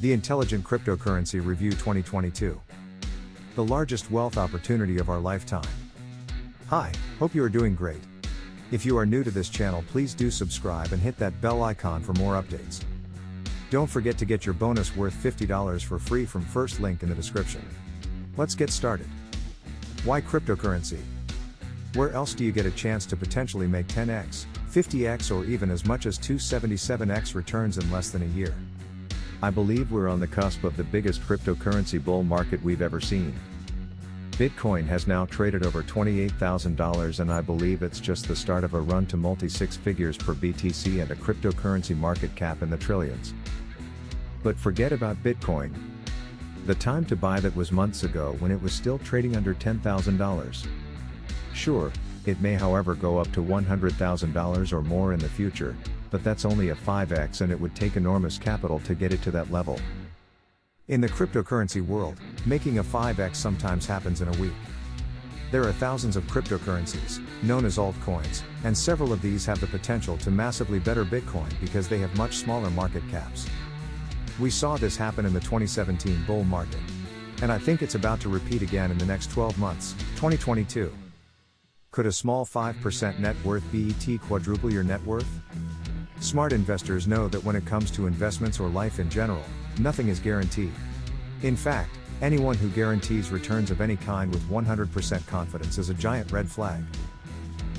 The Intelligent Cryptocurrency Review 2022. The largest wealth opportunity of our lifetime. Hi, hope you are doing great. If you are new to this channel, please do subscribe and hit that bell icon for more updates. Don't forget to get your bonus worth $50 for free from first link in the description. Let's get started. Why cryptocurrency? Where else do you get a chance to potentially make 10x, 50x, or even as much as 277x returns in less than a year? I believe we're on the cusp of the biggest cryptocurrency bull market we've ever seen. Bitcoin has now traded over $28,000 and I believe it's just the start of a run to multi six figures per BTC and a cryptocurrency market cap in the trillions. But forget about Bitcoin. The time to buy that was months ago when it was still trading under $10,000. Sure, it may however go up to $100,000 or more in the future, but that's only a 5x and it would take enormous capital to get it to that level. In the cryptocurrency world, making a 5x sometimes happens in a week. There are thousands of cryptocurrencies, known as altcoins, and several of these have the potential to massively better Bitcoin because they have much smaller market caps. We saw this happen in the 2017 bull market. And I think it's about to repeat again in the next 12 months, 2022. Could a small 5% net worth BET quadruple your net worth? Smart investors know that when it comes to investments or life in general, nothing is guaranteed. In fact, anyone who guarantees returns of any kind with 100% confidence is a giant red flag.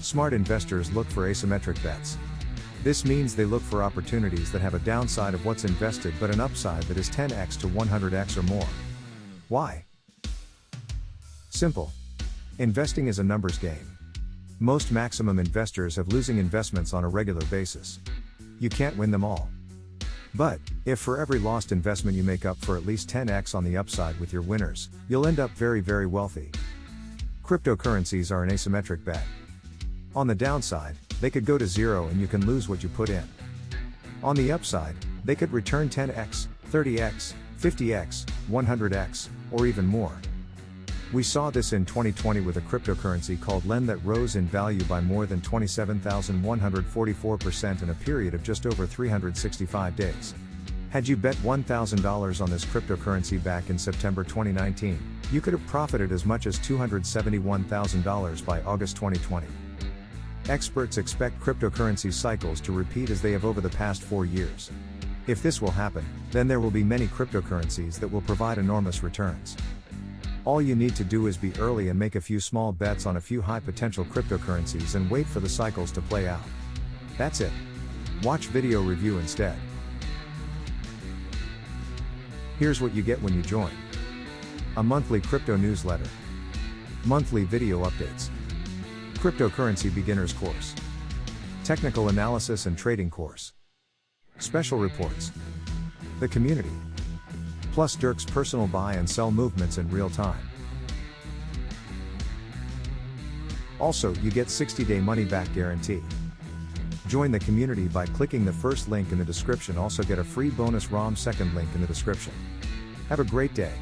Smart investors look for asymmetric bets. This means they look for opportunities that have a downside of what's invested but an upside that is 10x to 100x or more. Why? Simple. Investing is a numbers game. Most maximum investors have losing investments on a regular basis. You can't win them all. But, if for every lost investment you make up for at least 10x on the upside with your winners, you'll end up very, very wealthy. Cryptocurrencies are an asymmetric bet. On the downside, they could go to zero and you can lose what you put in. On the upside, they could return 10x, 30x, 50x, 100x, or even more. We saw this in 2020 with a cryptocurrency called LEND that rose in value by more than 27,144% in a period of just over 365 days. Had you bet $1,000 on this cryptocurrency back in September 2019, you could have profited as much as $271,000 by August 2020. Experts expect cryptocurrency cycles to repeat as they have over the past four years. If this will happen, then there will be many cryptocurrencies that will provide enormous returns. All you need to do is be early and make a few small bets on a few high potential cryptocurrencies and wait for the cycles to play out. That's it. Watch video review instead. Here's what you get when you join. A monthly crypto newsletter. Monthly video updates. Cryptocurrency beginners course. Technical analysis and trading course. Special reports. The community plus Dirk's personal buy and sell movements in real time. Also, you get 60 day money back guarantee. Join the community by clicking the first link in the description. Also, get a free bonus ROM second link in the description. Have a great day.